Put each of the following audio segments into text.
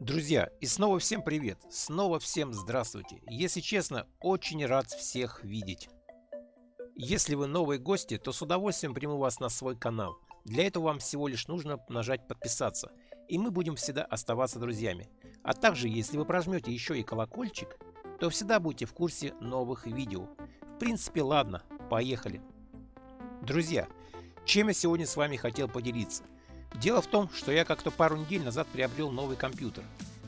Друзья, и снова всем привет, снова всем здравствуйте. Если честно, очень рад всех видеть. Если вы новые гости, то с удовольствием приму вас на свой канал. Для этого вам всего лишь нужно нажать подписаться, и мы будем всегда оставаться друзьями. А также, если вы прожмете еще и колокольчик, то всегда будете в курсе новых видео. В принципе, ладно, поехали. Друзья, чем я сегодня с вами хотел поделиться – Дело в том, что я как-то пару недель назад приобрел новый компьютер.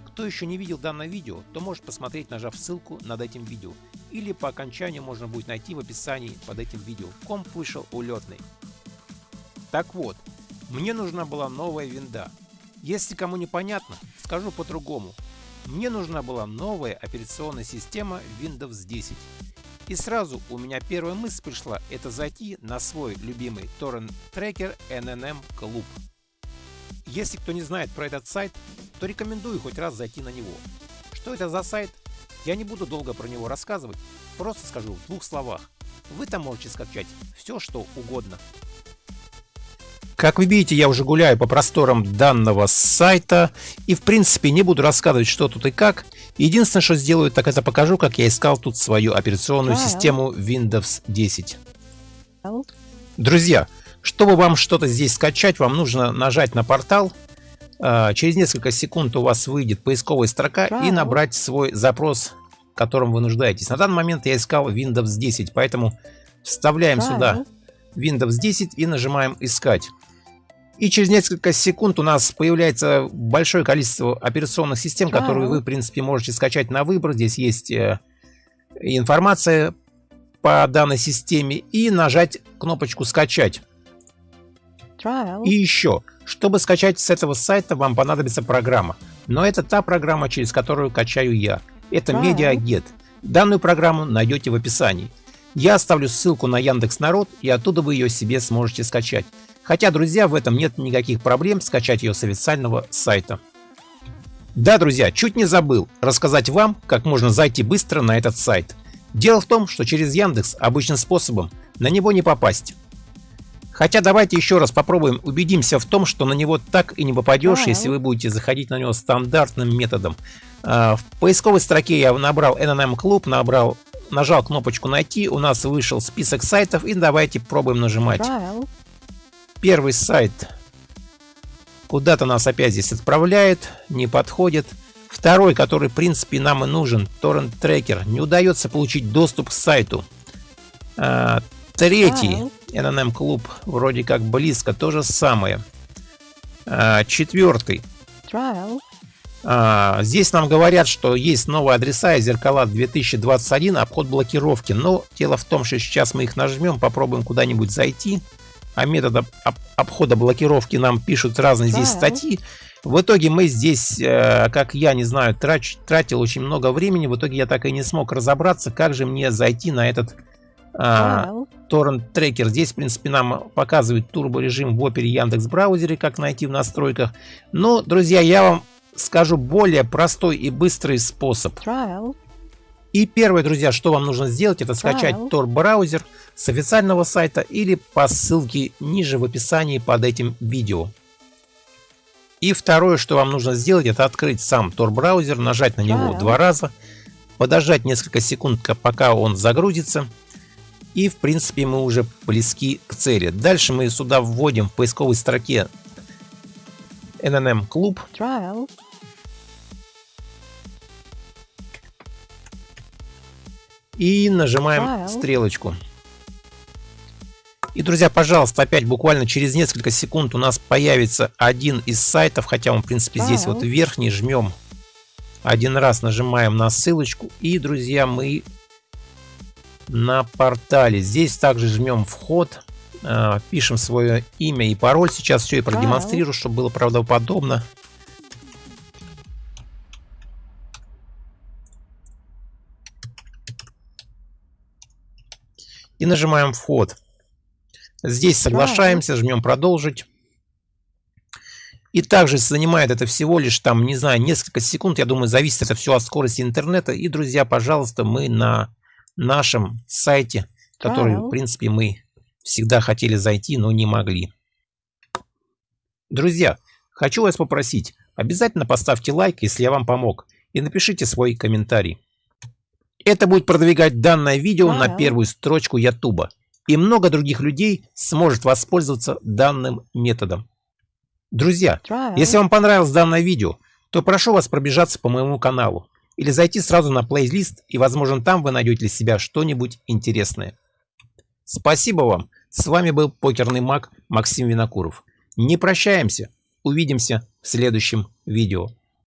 Кто еще не видел данное видео, то может посмотреть, нажав ссылку над этим видео. Или по окончанию можно будет найти в описании под этим видео. Комп вышел улетный. Так вот, мне нужна была новая винда. Если кому непонятно, скажу по-другому. Мне нужна была новая операционная система Windows 10. И сразу у меня первая мысль пришла, это зайти на свой любимый торрент трекер NNM Club. Если кто не знает про этот сайт, то рекомендую хоть раз зайти на него. Что это за сайт? Я не буду долго про него рассказывать, просто скажу в двух словах. Вы там можете скачать все, что угодно. Как вы видите, я уже гуляю по просторам данного сайта и в принципе не буду рассказывать, что тут и как. Единственное, что сделаю, так это покажу, как я искал тут свою операционную систему Windows 10. Друзья, чтобы вам что-то здесь скачать, вам нужно нажать на портал. А, через несколько секунд у вас выйдет поисковая строка и набрать свой запрос, которым вы нуждаетесь. На данный момент я искал Windows 10, поэтому вставляем сюда Windows 10 и нажимаем «Искать». И через несколько секунд у нас появляется большое количество операционных систем, которые вы, в принципе, можете скачать на выбор. Здесь есть э, информация по данной системе и нажать кнопочку «Скачать». И еще, чтобы скачать с этого сайта, вам понадобится программа. Но это та программа, через которую качаю я. Это MediaGet. Данную программу найдете в описании. Я оставлю ссылку на Яндекс Народ, и оттуда вы ее себе сможете скачать. Хотя, друзья, в этом нет никаких проблем скачать ее с официального сайта. Да, друзья, чуть не забыл рассказать вам, как можно зайти быстро на этот сайт. Дело в том, что через Яндекс обычным способом на него не попасть. Хотя давайте еще раз попробуем убедимся в том, что на него так и не попадешь, если вы будете заходить на него стандартным методом. А, в поисковой строке я набрал NNM Club, набрал, нажал кнопочку «Найти», у нас вышел список сайтов, и давайте пробуем нажимать. Первый сайт куда-то нас опять здесь отправляет, не подходит. Второй, который в принципе нам и нужен, Tracker, не удается получить доступ к сайту. А, третий NNM клуб вроде как близко, то же самое. А, четвертый. А, здесь нам говорят, что есть новые адреса и зеркала 2021, обход блокировки. Но дело в том, что сейчас мы их нажмем, попробуем куда-нибудь зайти. А метода об обхода блокировки нам пишут разные здесь статьи. В итоге мы здесь, э, как я не знаю, трач, тратил очень много времени. В итоге я так и не смог разобраться, как же мне зайти на этот а, торрент трекер. Здесь, в принципе, нам показывает турборежим в Opera Яндекс браузере, как найти в настройках. Но, друзья, я вам скажу более простой и быстрый способ. И первое, друзья, что вам нужно сделать, это скачать Tor браузер с официального сайта или по ссылке ниже в описании под этим видео. И второе, что вам нужно сделать, это открыть сам Tor браузер, нажать на него два раза, подождать несколько секунд, пока он загрузится. И в принципе мы уже близки к цели. Дальше мы сюда вводим в поисковой строке NNM Club. Trial. И нажимаем Trial. стрелочку. И, друзья, пожалуйста, опять буквально через несколько секунд у нас появится один из сайтов, хотя он, в принципе, здесь вот верхний, жмем один раз, нажимаем на ссылочку, и, друзья, мы на портале. Здесь также жмем вход, э, пишем свое имя и пароль. Сейчас все и продемонстрирую, чтобы было правдоподобно. И нажимаем вход. Здесь соглашаемся, жмем продолжить. И также занимает это всего лишь там, не знаю, несколько секунд. Я думаю, зависит это все от скорости интернета. И, друзья, пожалуйста, мы на нашем сайте, который, в принципе, мы всегда хотели зайти, но не могли. Друзья, хочу вас попросить, обязательно поставьте лайк, если я вам помог, и напишите свой комментарий. Это будет продвигать данное видео на первую строчку YouTube, и много других людей сможет воспользоваться данным методом. Друзья, если вам понравилось данное видео, то прошу вас пробежаться по моему каналу или зайти сразу на плейлист, и, возможно, там вы найдете для себя что-нибудь интересное. Спасибо вам. С вами был покерный маг Максим Винокуров. Не прощаемся. Увидимся в следующем видео.